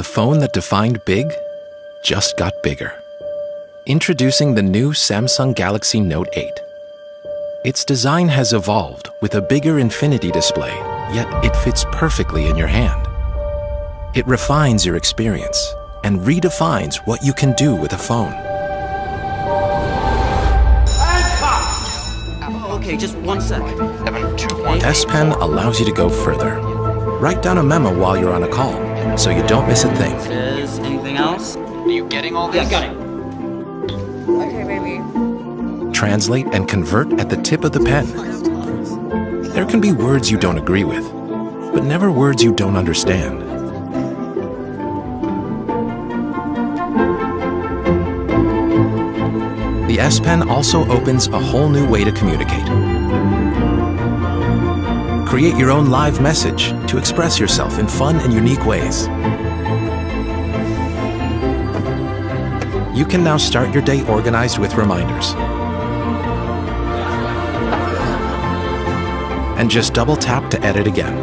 The phone that defined big just got bigger. Introducing the new Samsung Galaxy Note 8. Its design has evolved with a bigger infinity display, yet it fits perfectly in your hand. It refines your experience and redefines what you can do with a phone. Oh, okay, just one sec. S Pen allows you to go further. Write down a memo while you're on a call, so you don't miss a thing. Is anything else? Are you getting all this? Yeah, got it. Okay, baby. Translate and convert at the tip of the pen. There can be words you don't agree with, but never words you don't understand. The S Pen also opens a whole new way to communicate. Create your own live message to express yourself in fun and unique ways. You can now start your day organized with reminders. And just double tap to edit again.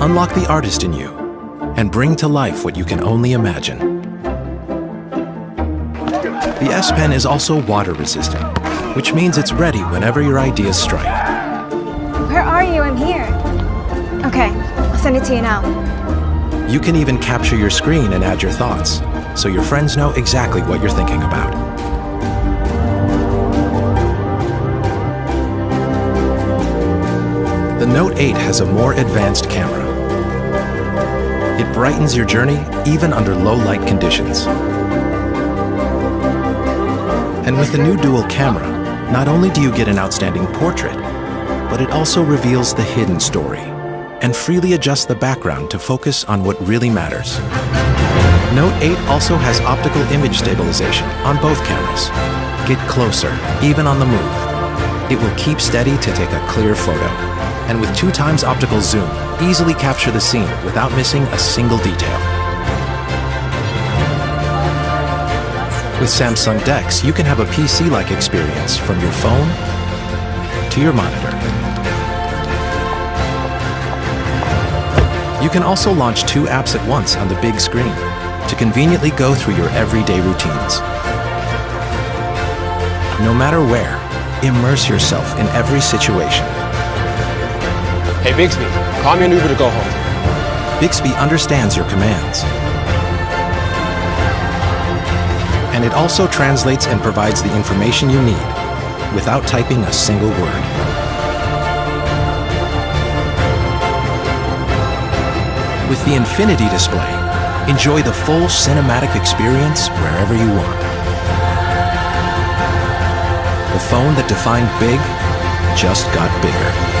Unlock the artist in you and bring to life what you can only imagine. The S Pen is also water resistant, which means it's ready whenever your ideas strike. Where are you? I'm here. Okay, I'll send it to you now. You can even capture your screen and add your thoughts, so your friends know exactly what you're thinking about. The Note 8 has a more advanced camera. It brightens your journey even under low light conditions. And with the new dual camera, not only do you get an outstanding portrait, but it also reveals the hidden story and freely adjusts the background to focus on what really matters. Note 8 also has optical image stabilization on both cameras. Get closer, even on the move. It will keep steady to take a clear photo. And with two times optical zoom, easily capture the scene without missing a single detail. With Samsung DeX, you can have a PC-like experience from your phone to your monitor. You can also launch two apps at once on the big screen to conveniently go through your everyday routines. No matter where, immerse yourself in every situation. Hey, Bixby, call me an Uber to go home. Bixby understands your commands. And it also translates and provides the information you need without typing a single word. With the Infinity display, enjoy the full cinematic experience wherever you want. The phone that defined big just got bigger.